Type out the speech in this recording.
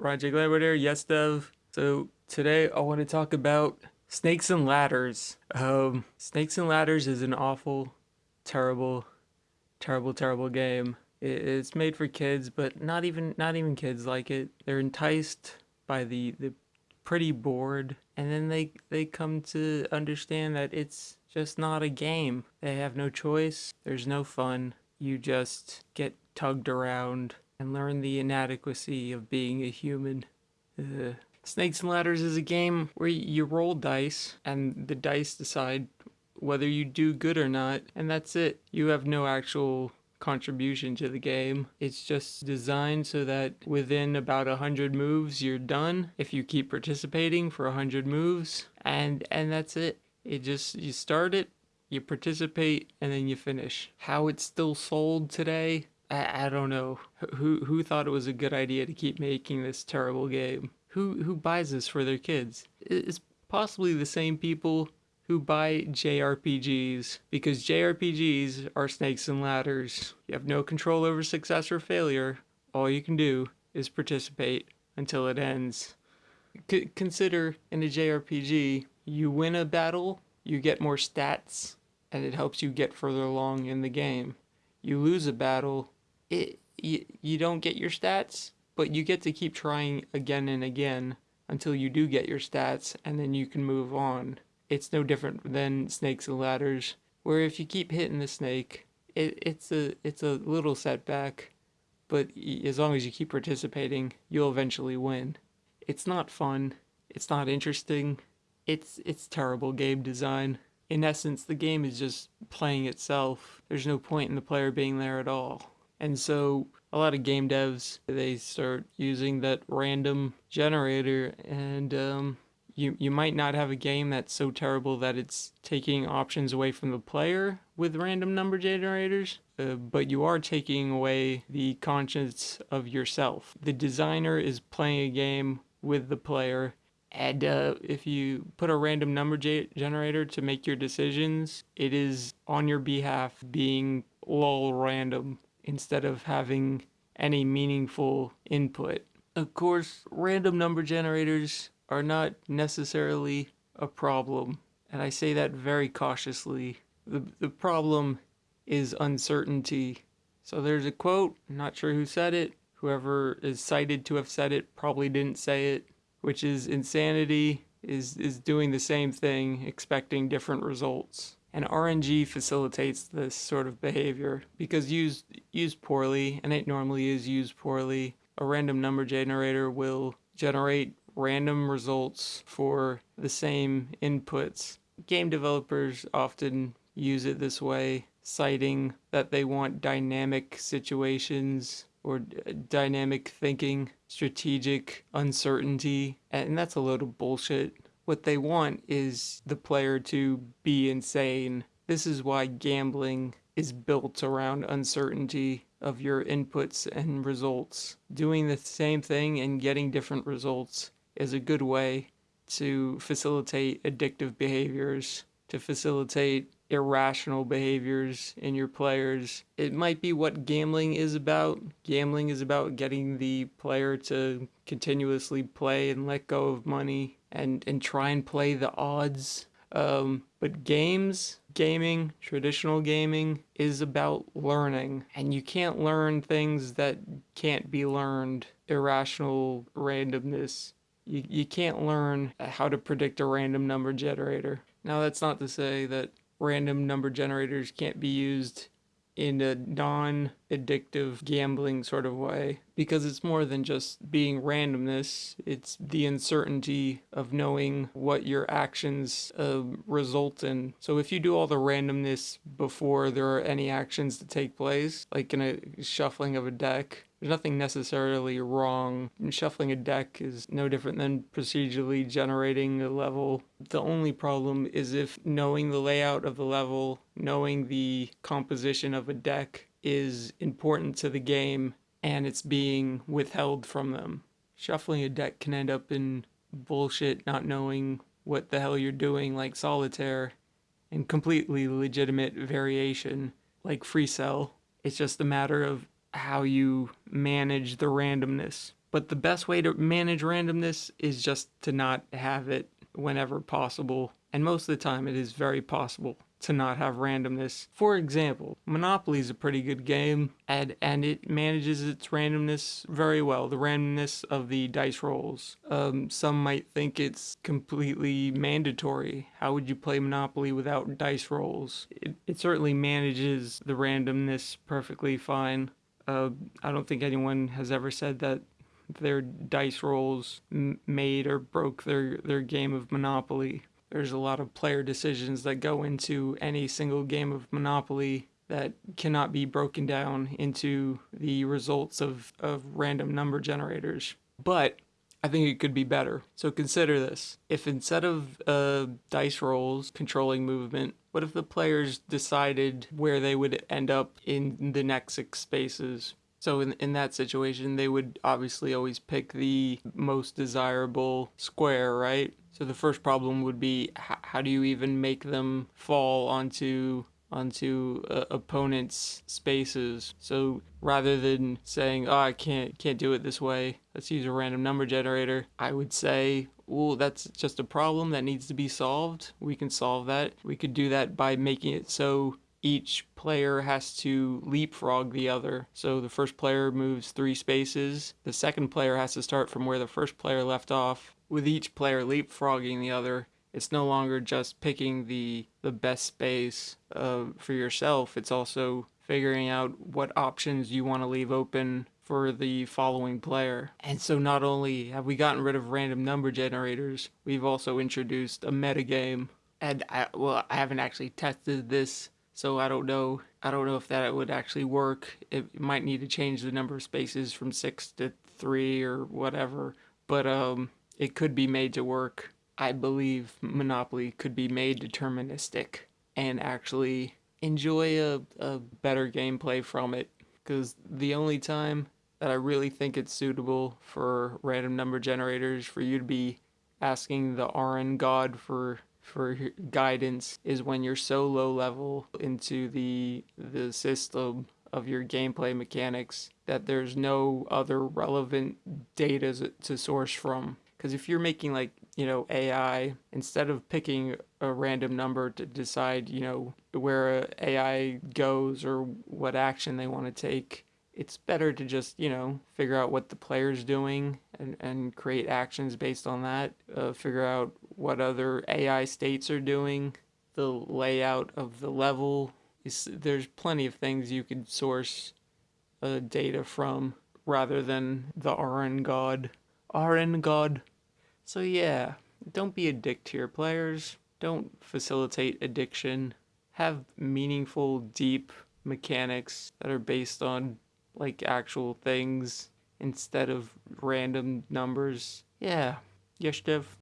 Roger Glaber yes dev. So today I want to talk about Snakes and Ladders. Um, Snakes and Ladders is an awful, terrible, terrible, terrible game. It's made for kids, but not even not even kids like it. They're enticed by the the pretty board, and then they they come to understand that it's just not a game. They have no choice. There's no fun. You just get tugged around and learn the inadequacy of being a human. Ugh. Snakes and Ladders is a game where you roll dice and the dice decide whether you do good or not, and that's it. You have no actual contribution to the game. It's just designed so that within about a hundred moves you're done if you keep participating for a hundred moves and and that's it. It just you start it, you participate, and then you finish. How it's still sold today, I, I don't know. Who who thought it was a good idea to keep making this terrible game? Who who buys this for their kids? It's possibly the same people who buy JRPGs because JRPGs are snakes and ladders. You have no control over success or failure. All you can do is participate until it ends. C- consider in a JRPG, you win a battle, you get more stats, and it helps you get further along in the game. You lose a battle, it you, you don't get your stats, but you get to keep trying again and again until you do get your stats and then you can move on. It's no different than snakes and ladders, where if you keep hitting the snake, it, it's a it's a little setback, but as long as you keep participating, you'll eventually win. It's not fun. It's not interesting. It's it's terrible game design. In essence, the game is just playing itself. There's no point in the player being there at all. And so a lot of game devs they start using that random generator and um, you you might not have a game that's so terrible that it's taking options away from the player with random number generators uh, but you are taking away the conscience of yourself. The designer is playing a game with the player and uh, if you put a random number generator to make your decisions it is on your behalf being lol random instead of having any meaningful input. Of course, random number generators are not necessarily a problem, and I say that very cautiously. The, the problem is uncertainty. So there's a quote, I'm not sure who said it, whoever is cited to have said it probably didn't say it, which is insanity is, is doing the same thing, expecting different results. And RNG facilitates this sort of behavior because used used poorly, and it normally is used poorly, a random number generator will generate random results for the same inputs. Game developers often use it this way, citing that they want dynamic situations or dynamic thinking, strategic uncertainty, and that's a load of bullshit. What they want is the player to be insane. This is why gambling is built around uncertainty of your inputs and results. Doing the same thing and getting different results is a good way to facilitate addictive behaviors, to facilitate irrational behaviors in your players. It might be what gambling is about. Gambling is about getting the player to continuously play and let go of money and and try and play the odds. Um, but games, gaming, traditional gaming is about learning, and you can't learn things that can't be learned. Irrational randomness. You, you can't learn how to predict a random number generator. Now, that's not to say that random number generators can't be used in a non addictive gambling sort of way because it's more than just being randomness, it's the uncertainty of knowing what your actions uh, result in. So if you do all the randomness before there are any actions to take place, like in a shuffling of a deck, there's nothing necessarily wrong. Shuffling a deck is no different than procedurally generating a level. The only problem is if knowing the layout of the level, knowing the composition of a deck is important to the game and it's being withheld from them. Shuffling a deck can end up in bullshit not knowing what the hell you're doing like solitaire and completely legitimate variation like free cell. It's just a matter of how you manage the randomness. But the best way to manage randomness is just to not have it whenever possible. And most of the time, it is very possible to not have randomness. For example, Monopoly is a pretty good game and, and it manages its randomness very well, the randomness of the dice rolls. Um, some might think it's completely mandatory. How would you play Monopoly without dice rolls? It, it certainly manages the randomness perfectly fine. Uh, I don't think anyone has ever said that their dice rolls made or broke their, their game of Monopoly there's a lot of player decisions that go into any single game of Monopoly that cannot be broken down into the results of, of random number generators. But I think it could be better. So consider this. If instead of uh, dice rolls controlling movement, what if the players decided where they would end up in the next six spaces? So in, in that situation, they would obviously always pick the most desirable square, right? So the first problem would be how do you even make them fall onto onto uh, opponents' spaces. So rather than saying, "Oh, I can't can't do it this way. Let's use a random number generator." I would say, "Well, that's just a problem that needs to be solved. We can solve that. We could do that by making it so each player has to leapfrog the other. So the first player moves three spaces. The second player has to start from where the first player left off. With each player leapfrogging the other, it's no longer just picking the the best space uh, for yourself. It's also figuring out what options you want to leave open for the following player. And so not only have we gotten rid of random number generators, we've also introduced a metagame. And I, well, I haven't actually tested this so I don't know. I don't know if that would actually work. It might need to change the number of spaces from six to three or whatever. But um, it could be made to work. I believe Monopoly could be made deterministic and actually enjoy a, a better gameplay from it. Because the only time that I really think it's suitable for random number generators for you to be asking the RN god for for guidance is when you're so low level into the the system of your gameplay mechanics that there's no other relevant data to source from. Because if you're making like you know ai instead of picking a random number to decide you know where ai goes or what action they want to take it's better to just you know figure out what the player's doing and, and create actions based on that uh, figure out what other ai states are doing the layout of the level. There's plenty of things you could source uh, data from rather than the rn god. Rn god? So yeah don't be a dick to your players. Don't facilitate addiction. Have meaningful deep mechanics that are based on like actual things instead of random numbers. Yeah, yes, Dev.